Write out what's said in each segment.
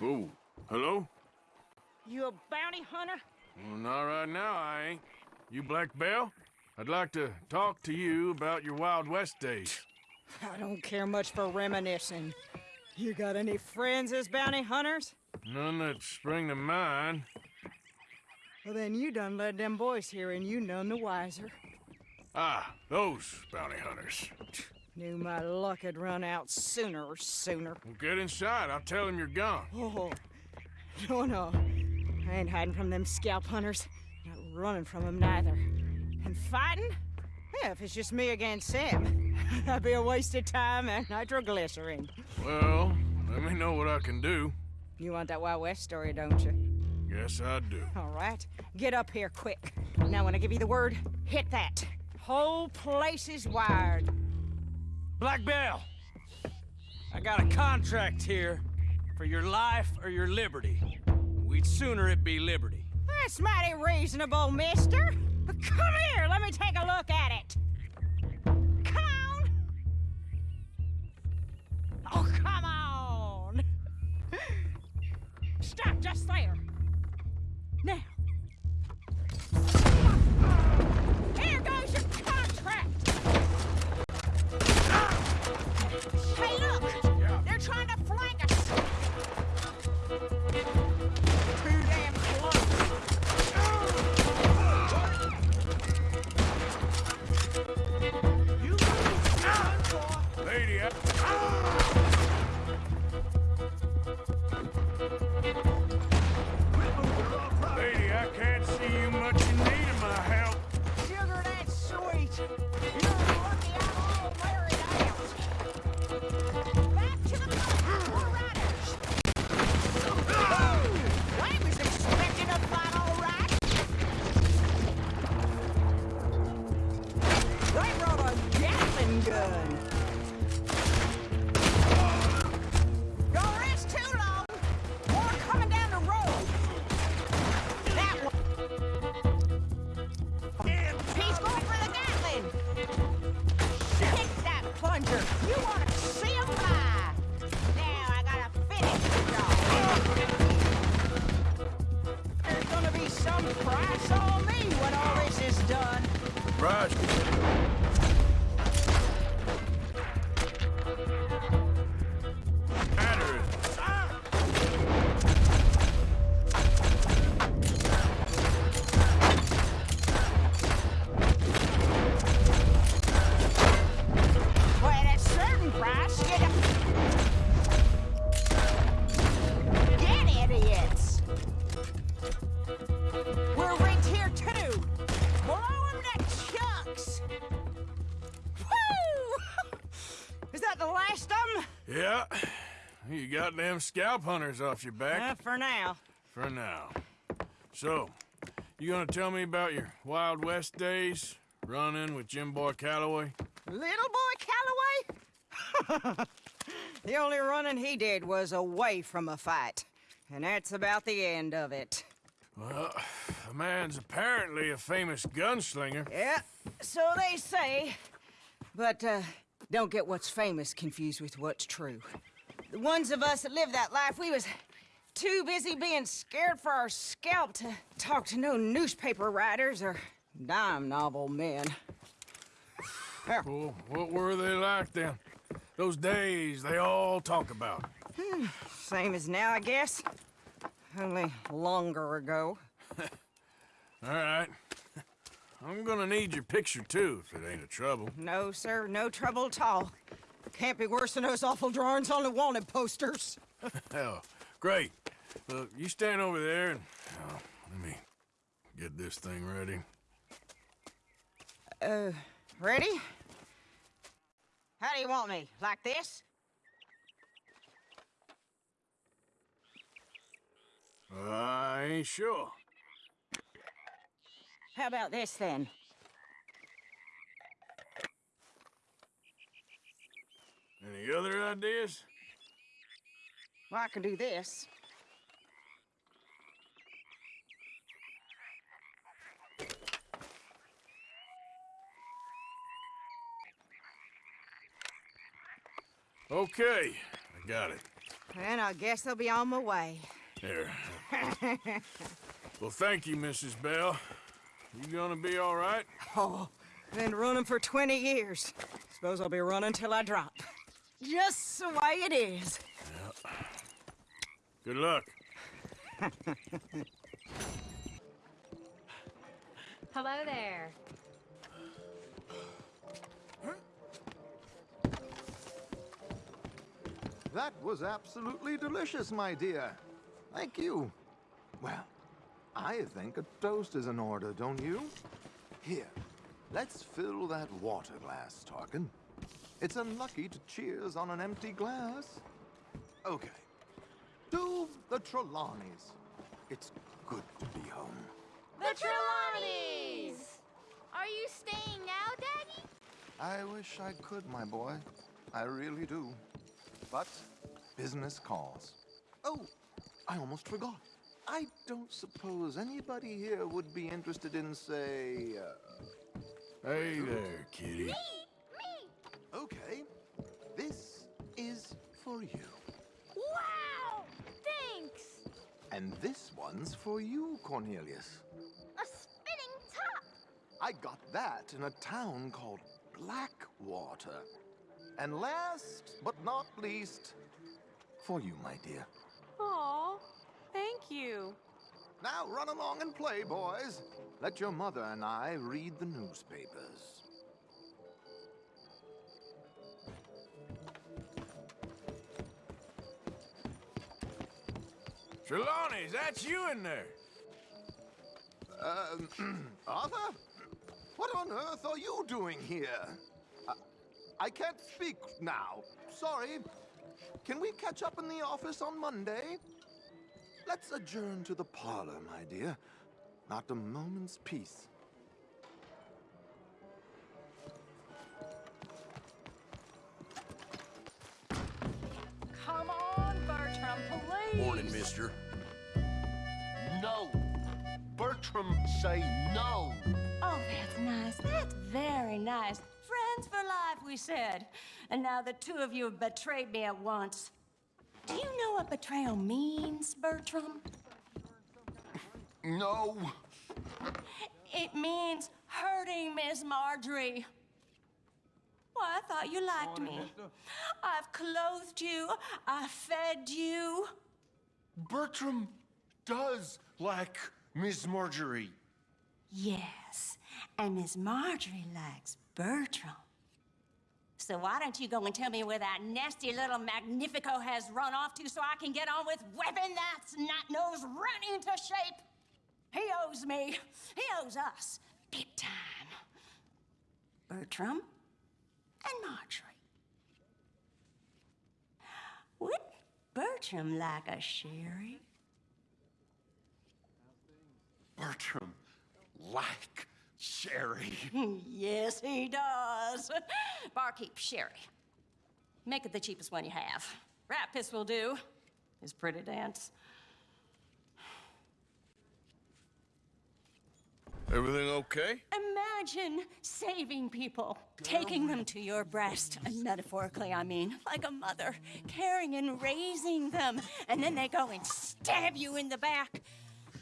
You? Oh, hello? You a bounty hunter? Well, not right now, I ain't. You Black Belle? I'd like to talk to you about your Wild West days. I don't care much for reminiscing. You got any friends as bounty hunters? None that spring to mind. Well, then you done led them boys here and you none the wiser. Ah, those bounty hunters. Knew my luck had run out sooner or sooner. Well, get inside. I'll tell them you're gone. Oh, no, no. I ain't hiding from them scalp hunters. Not running from them neither. And fighting? Yeah, if it's just me against them, that'd be a waste of time and nitroglycerin. Well, let me know what I can do. You want that Wild West story, don't you? Yes, I do. All right. Get up here quick. Now, when I give you the word, hit that. Whole place is wired. Black Belle, I got a contract here for your life or your liberty. We'd sooner it be liberty. That's mighty reasonable, mister. But come here, let me take a look at it. Come on. Oh, come on. Stop just there. Them scalp hunters off your back. Uh, for now. For now. So, you gonna tell me about your Wild West days? Running with Jim Boy Calloway? Little boy Calloway? the only running he did was away from a fight. And that's about the end of it. Well, the man's apparently a famous gunslinger. Yeah, so they say. But, uh, don't get what's famous confused with what's true. The ones of us that lived that life, we was too busy being scared for our scalp to talk to no newspaper writers or dime novel men. Well, what were they like then? Those days they all talk about. Hmm, same as now, I guess. Only longer ago. All right. I'm gonna need your picture too, if it ain't a trouble. No, sir, no trouble at all. Can't be worse than those awful drawings on the wanted posters. Hell, great. Look, you stand over there and oh, let me get this thing ready. Uh, ready? How do you want me? Like this? I ain't sure. How about this then? Any other ideas? Well, I can do this. Okay, I got it. And I guess I'll be on my way. Here. well, thank you, Mrs. Belle. You gonna be all right? Oh, been running for 20 years. Suppose I'll be running till I drop. Just the way it is. Good luck. Hello there. That was absolutely delicious, my dear. Thank you. Well, I think a toast is in order, don't you? Here, let's fill that water glass, Tarquin. It's unlucky to cheers on an empty glass. Okay. To the Trelawnys. It's good to be home. The Trelawnys! Are you staying now, Daddy? I wish I could, my boy. I really do. But business calls. Oh, I almost forgot. I don't suppose anybody here would be interested in, say, uh, Hey there, kitty. Me! Me! For you. Wow! Thanks! And this one's for you, Cornelius. A spinning top! I got that in a town called Blackwater. And last but not least, for you, my dear. Aw, thank you. Now run along and play, boys. Let your mother and I read the newspapers. Trelawny, that's you in there. Um, Arthur? What on earth are you doing here? I, I can't speak now. Sorry. Can we catch up in the office on Monday? Let's adjourn to the parlor, my dear. Not a moment's peace. Morning, mister. No. Bertram, say no. Oh, that's nice. That's very nice. Friends for life, we said. And now the two of you have betrayed me at once. Do you know what betrayal means, Bertram? No. It means hurting Miss Marjorie. Well, I thought you liked me. I've clothed you. I fed you. Bertram does like Miss Marjorie. Yes, and Miss Marjorie likes Bertram. So why don't you go and tell me where that nasty little Magnifico has run off to so I can get on with whipping that snot-nose run into shape? He owes me. He owes us. Big time. Bertram and Marjorie. Would Bertram like a sherry? Bertram like Sherry. yes, he does. Barkeep sherry. Make it the cheapest one you have. Rat piss will do. His pretty dance. Everything okay? Imagine saving people, taking them to your breast, and metaphorically, I mean, like a mother, caring and raising them, and then they go and stab you in the back.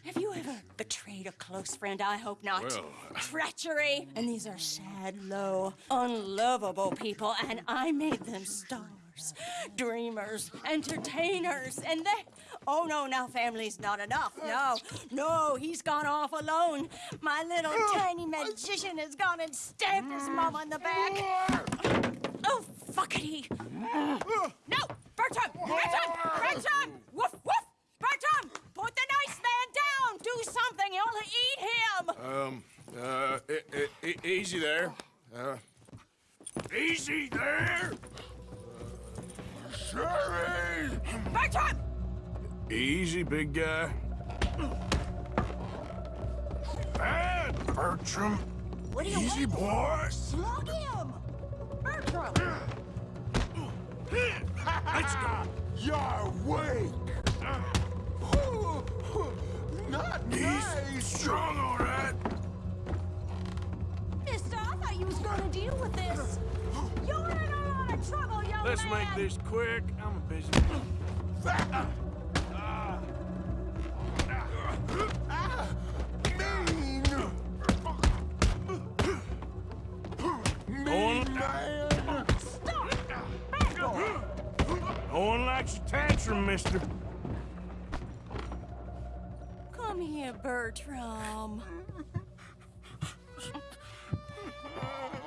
Have you ever betrayed a close friend? I hope not. Well, Treachery! And these are sad, low, unlovable people, and I made them stars, dreamers, entertainers, and they. Oh no, now family's not enough. No, no, he's gone off alone. My little tiny magician has gone and stabbed his mom on the back. Oh, fuckity. No! Bertram! Bertram! Bertram! Woof, woof! Bertram! Put the nice man down! Do something! You'll eat him! Um, uh, e- e- easy there. Uh, easy there! Sherry! Bertram! Easy, big guy. Bad, Bertram. What do you Easy, boy. Slug him! Bertram! Let's go. You're weak. Not He's nice. strong, all right. Mister, I thought you was gonna deal with this. You're in a lot of trouble, young man! Let's make this quick. I'm busy. No one likes a tantrum, mister. Come here, Bertram.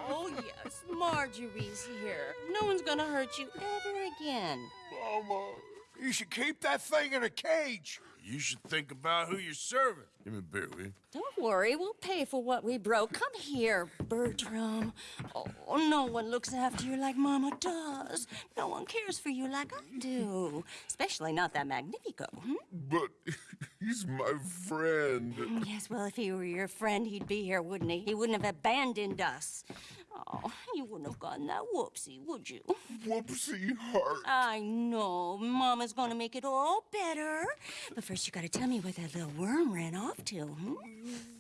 Oh, yes, Marjorie's here. No one's gonna hurt you ever again. Mama, you should keep that thing in a cage. You should think about who you're serving. Give me a beer, will you? Don't worry, we'll pay for what we broke. Come here, Bertram. Oh, no one looks after you like Mama does. No one cares for you like I do. Especially not that Magnifico. Hmm? But he's my friend. Yes, well, if he were your friend, he'd be here, wouldn't he? He wouldn't have abandoned us. Oh, you wouldn't have gotten that whoopsie, would you? Whoopsie heart. I know. Mama's gonna make it all better. But first, you gotta tell me where that little worm ran off to, hmm?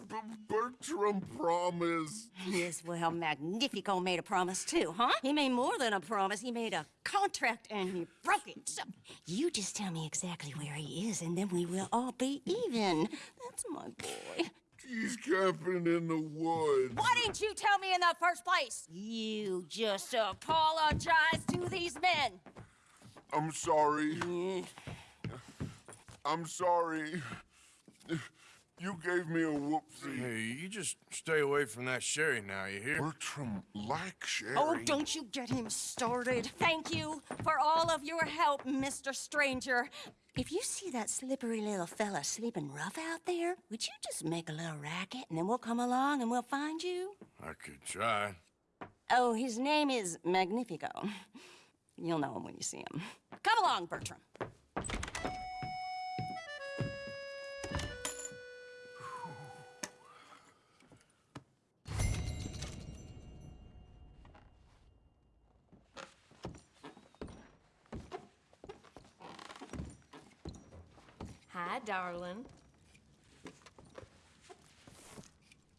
B- Bertram promised. Yes, well, Magnifico made a promise too, huh? He made more than a promise. He made a contract and he broke it. So you just tell me exactly where he is, and then we will all be even. That's my boy. He's camping in the woods. Why didn't you tell me in the first place? You just apologize to these men. I'm sorry. Mm. I'm sorry. You gave me a whoopsie. Hey, you just stay away from that sherry now, you hear? Bertram like Sherry. Oh, don't you get him started. Thank you for all of your help, Mr. Stranger. If you see that slippery little fella sleeping rough out there, would you just make a little racket and then we'll come along and we'll find you? I could try. Oh, his name is Magnifico. You'll know him when you see him. Come along, Bertram. Darling.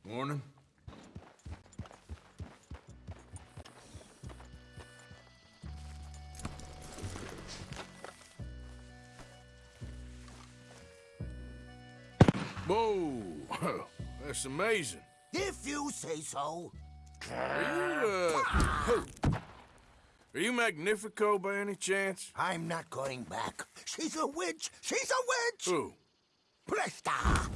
Morning. Whoa! That's amazing. If you say so. Are you, uh. Are you Magnifico by any chance? I'm not going back. She's a witch. She's a witch. Who? Presta.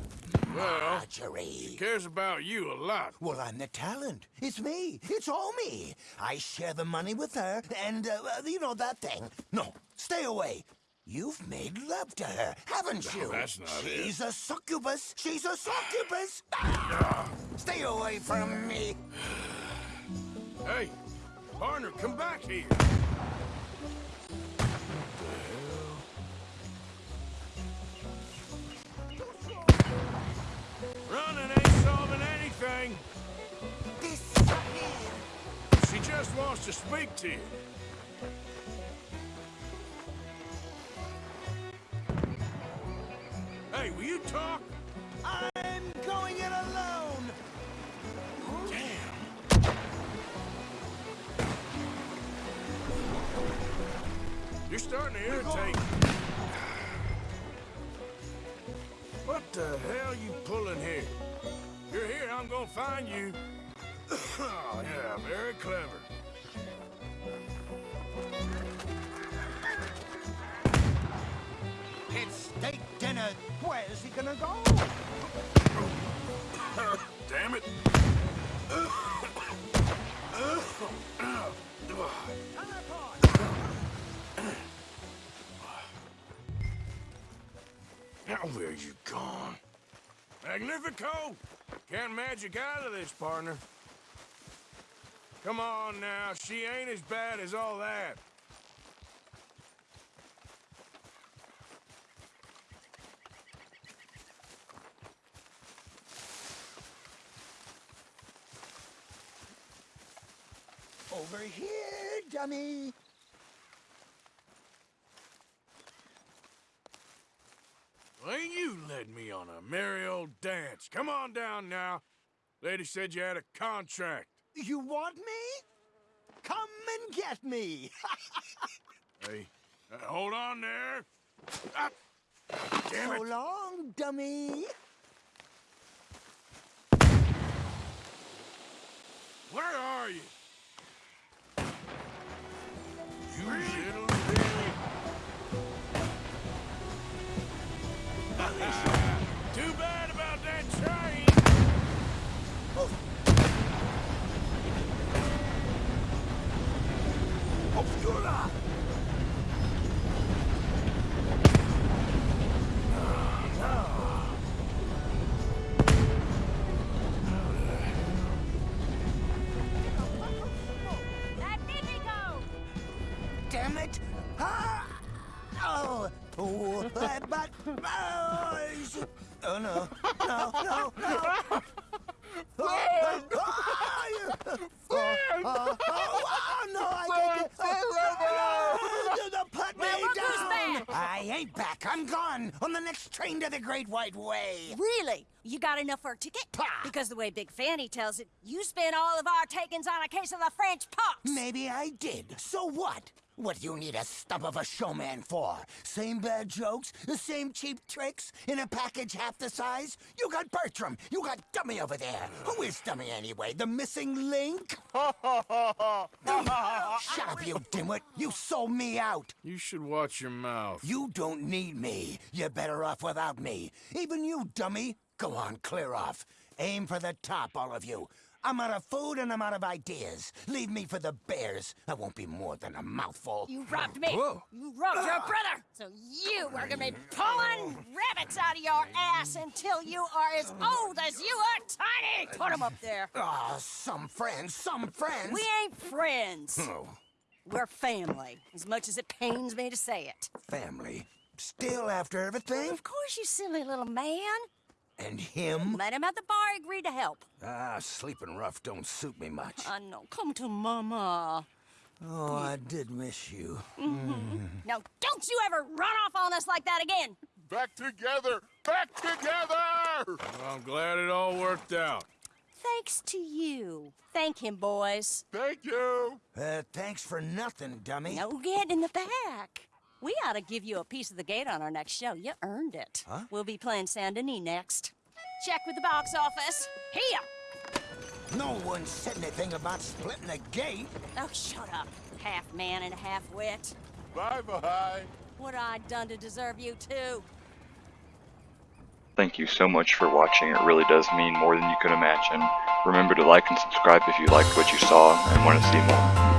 Well, Marjorie. cares about you a lot. Well, I'm the talent. It's me. It's all me. I share the money with her, and, uh, uh, you know, that thing. No, stay away. You've made love to her, haven't you? that's not it. She's a succubus. She's a succubus. Ah! Stay away from me. Hey, partner, come back here. Running ain't solving anything. This Disappear. She just wants to speak to you. Hey, will you talk? I'm going in alone. Damn. You're starting to irritate. Find you. oh, yeah, very clever. It's steak dinner. Where's he gonna go? Damn it. Now where you gone? Magnifico! Can't magic out of this, partner. Come on now, she ain't as bad as all that. Over here, dummy. Well, ain't you led me on a merry old dance. Come on down now. Lady said you had a contract. You want me? Come and get me. Hey, uh, hold on there. Damn So it! long, dummy. Where are you? You little oh, no, no, no, no! Oh, oh, oh, oh, oh, oh, no, I can't get oh, no, no, Put me Well, look who's down! back. I ain't back. I'm gone on the next train to the Great White Way. Really? You got enough for a ticket? Pah. Because the way Big Fanny tells it, you spent all of our takings on a case of the French pox. Maybe I did. So what? What do you need a stump of a showman for? Same bad jokes? The same cheap tricks? In a package half the size? You got Bertram. You got Dummy over there. Who is Dummy anyway? The missing link? Shut up, you dimwit. You sold me out. You should watch your mouth. You don't need me. You're better off without me. Even you, dummy. Go on, clear off. Aim for the top, all of you. I'm out of food and I'm out of ideas. Leave me for the bears. I won't be more than a mouthful. You robbed me. Whoa. You robbed your brother. So you are gonna be pulling rabbits out of your ass until you are as old as you are tiny. Put them up there. Ah, some friends, some friends. We ain't friends. Oh, We're family, as much as it pains me to say it. family. Still after everything? Of course, you silly little man. And him? Met him at the bar, agreed to help. Ah, sleeping rough don't suit me much. I know. Come to Mama. Oh, I did miss you. Now, don't you ever run off on us like that again. Back together! Back together! Well, I'm glad it all worked out. Thanks to you. Thank him, boys. Thank you! Uh, thanks for nothing, dummy. No get in the back. We ought to give you a piece of the gate on our next show. You earned it. Huh? We'll be playing Saint Denis next. Check with the box office. Here. No one said anything about splitting the gate. Oh, shut up. Half man and half wit. Bye-bye! What I done to deserve you too? Thank you so much for watching, it really does mean more than you could imagine. Remember to like and subscribe if you liked what you saw and want to see more.